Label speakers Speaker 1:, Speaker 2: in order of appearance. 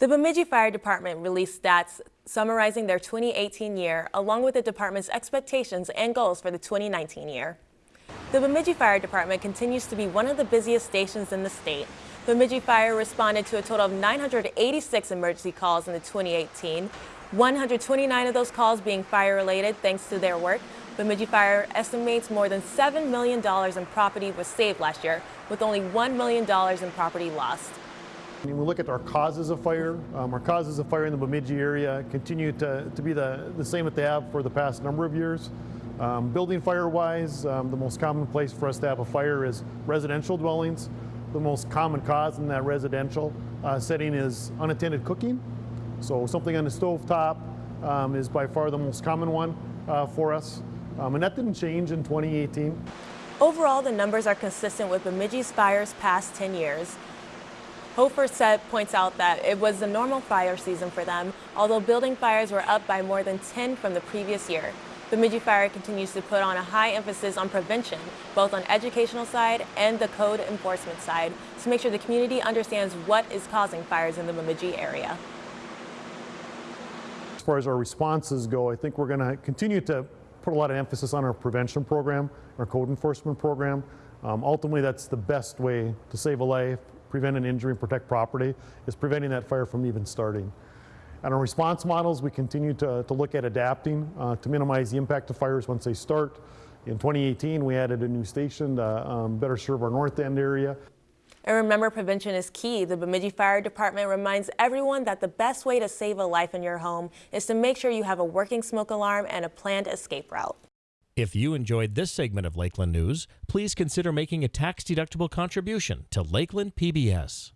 Speaker 1: The Bemidji Fire Department released stats summarizing their 2018 year, along with the department's expectations and goals for the 2019 year. The Bemidji Fire Department continues to be one of the busiest stations in the state. Bemidji Fire responded to a total of 986 emergency calls in the 2018, 129 of those calls being fire-related thanks to their work. Bemidji Fire estimates more than $7 million in property was saved last year, with only $1 million in property lost.
Speaker 2: When we look at our causes of fire, um, our causes of fire in the Bemidji area continue to, to be the, the same that they have for the past number of years. Um, building fire-wise, um, the most common place for us to have a fire is residential dwellings. The most common cause in that residential uh, setting is unattended cooking. So something on the stove top um, is by far the most common one uh, for us. Um, and that didn't change in 2018.
Speaker 1: Overall, the numbers are consistent with Bemidji's fires past 10 years. Hofer set points out that it was the normal fire season for them, although building fires were up by more than 10 from the previous year. Bemidji Fire continues to put on a high emphasis on prevention, both on educational side and the code enforcement side, to make sure the community understands what is causing fires in the Bemidji area.
Speaker 2: As far as our responses go, I think we're going to continue to put a lot of emphasis on our prevention program, our code enforcement program. Um, ultimately, that's the best way to save a life, prevent an injury and protect property is preventing that fire from even starting. And our response models, we continue to, to look at adapting uh, to minimize the impact of fires once they start. In 2018, we added a new station to um, better serve our north end area.
Speaker 1: And remember, prevention is key. The Bemidji Fire Department reminds everyone that the best way to save a life in your home is to make sure you have a working smoke alarm and a planned escape route.
Speaker 3: If you enjoyed this segment of Lakeland News, please consider making a tax-deductible contribution to Lakeland PBS.